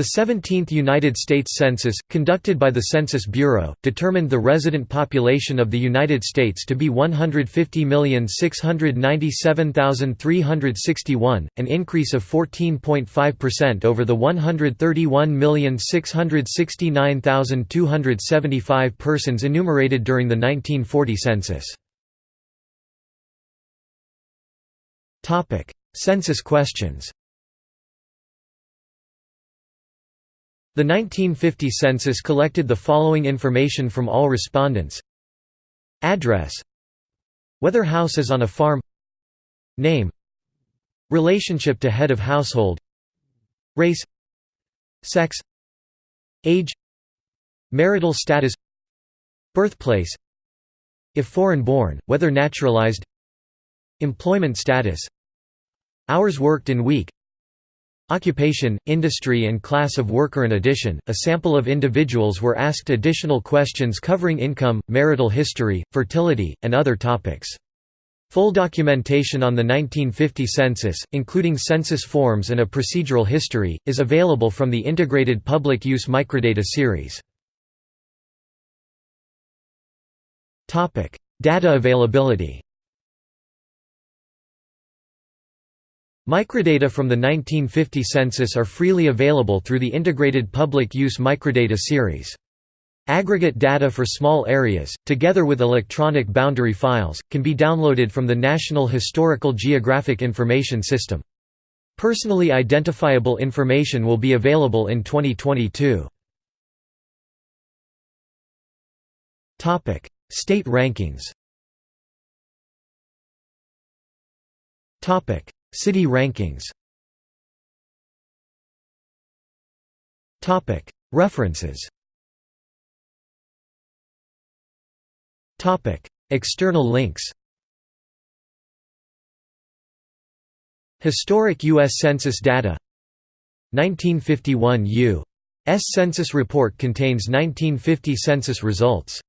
The 17th United States Census, conducted by the Census Bureau, determined the resident population of the United States to be 150,697,361, an increase of 14.5% over the 131,669,275 persons enumerated during the 1940 census. Census questions The 1950 census collected the following information from all respondents. Address. Whether house is on a farm. Name. Relationship to head of household. Race. Sex. Age. Marital status. Birthplace. If foreign-born, whether naturalized. Employment status. Hours worked in week Occupation, industry and class of worker In addition, a sample of individuals were asked additional questions covering income, marital history, fertility, and other topics. Full documentation on the 1950 census, including census forms and a procedural history, is available from the Integrated Public Use Microdata series. Data availability Microdata from the 1950 census are freely available through the Integrated Public Use Microdata series. Aggregate data for small areas, together with electronic boundary files, can be downloaded from the National Historical Geographic Information System. Personally identifiable information will be available in 2022. State rankings City rankings. References. External links. Historic U.S. Census data. 1951 U.S. Census report contains 1950 census results